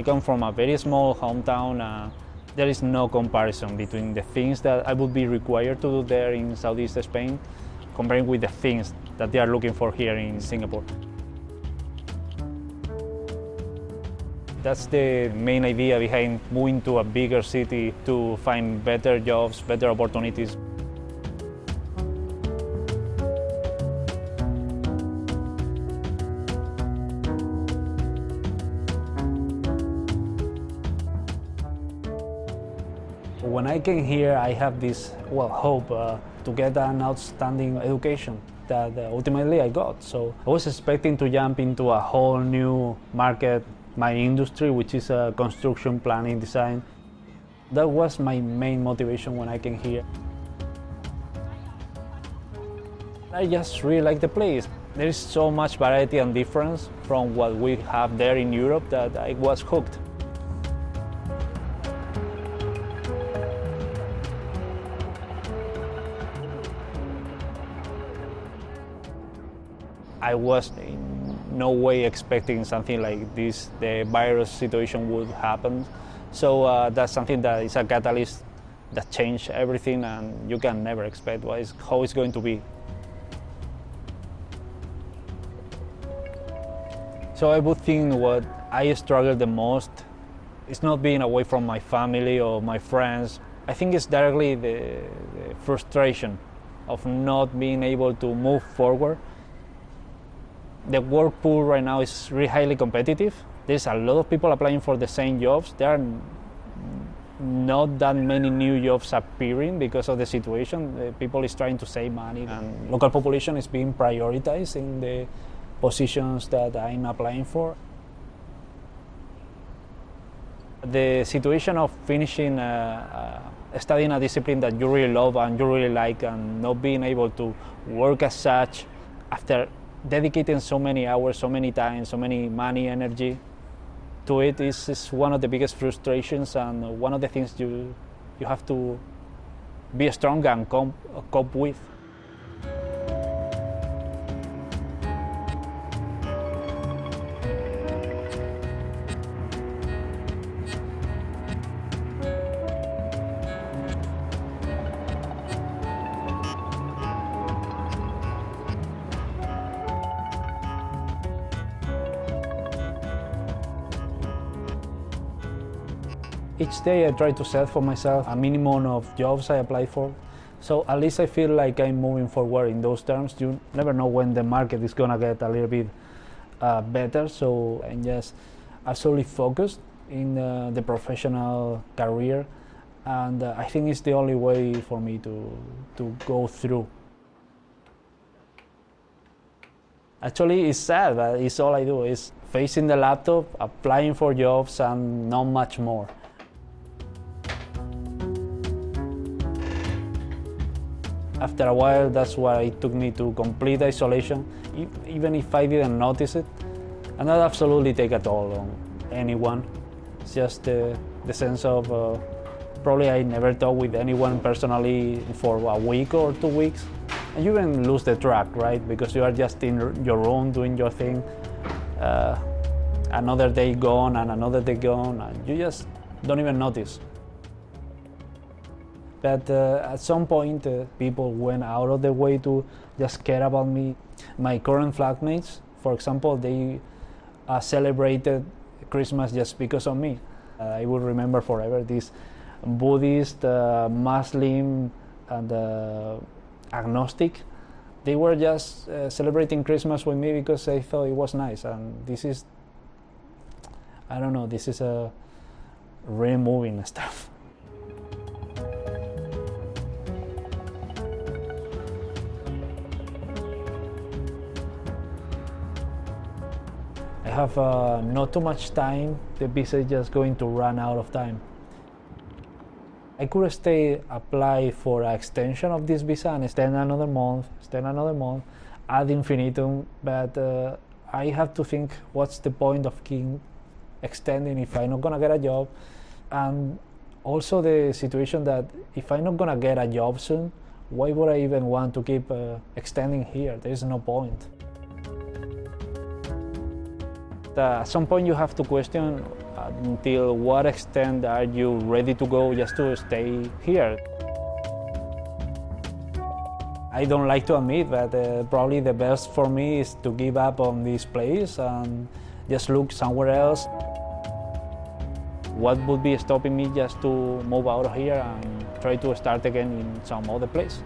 I come from a very small hometown. Uh, there is no comparison between the things that I would be required to do there in Southeast Spain comparing with the things that they are looking for here in Singapore. That's the main idea behind moving to a bigger city to find better jobs, better opportunities. When I came here, I have this well hope uh, to get an outstanding education that uh, ultimately I got. So I was expecting to jump into a whole new market, my industry, which is uh, construction planning design. That was my main motivation when I came here. I just really like the place. There is so much variety and difference from what we have there in Europe that I was hooked. I was in no way expecting something like this, the virus situation would happen. So uh, that's something that is a catalyst that changed everything and you can never expect what is, how it's going to be. So I would think what I struggle the most is not being away from my family or my friends. I think it's directly the, the frustration of not being able to move forward the work pool right now is really highly competitive. There's a lot of people applying for the same jobs. There are not that many new jobs appearing because of the situation. The people is trying to save money and local population is being prioritized in the positions that I'm applying for. The situation of finishing uh, uh, studying a discipline that you really love and you really like and not being able to work as such after dedicating so many hours, so many times, so many money, energy to it is, is one of the biggest frustrations and one of the things you, you have to be strong and cope, cope with. Each day I try to set for myself a minimum of jobs I apply for. So at least I feel like I'm moving forward in those terms. You never know when the market is gonna get a little bit uh, better. So I'm just absolutely focused in uh, the professional career, and uh, I think it's the only way for me to to go through. Actually, it's sad, but it's all I do is facing the laptop, applying for jobs, and not much more. After a while, that's why it took me to complete isolation, even if I didn't notice it. And that absolutely take a toll on anyone. It's just uh, the sense of uh, probably I never talk with anyone personally for a week or two weeks. And you even lose the track, right? Because you are just in your room doing your thing. Uh, another day gone and another day gone, and you just don't even notice. But uh, at some point, uh, people went out of their way to just care about me. My current flatmates, for example, they uh, celebrated Christmas just because of me. Uh, I will remember forever this Buddhist, uh, Muslim, and uh, agnostic. They were just celebrating Christmas with me because I thought it was nice. And this is, I don't know, this is a really moving stuff. Have uh, not too much time. The visa is just going to run out of time. I could stay, apply for an extension of this visa and extend another month, extend another month, ad infinitum, but uh, I have to think what's the point of keep extending if I'm not gonna get a job, and also the situation that if I'm not gonna get a job soon, why would I even want to keep uh, extending here? There is no point. Uh, at some point you have to question But until what extent are you ready to go just to stay here? I don't like to admit, but uh, probably the best for me is to give up on this place and just look somewhere else. What would be stopping me just to move out of here and try to start again in some other place?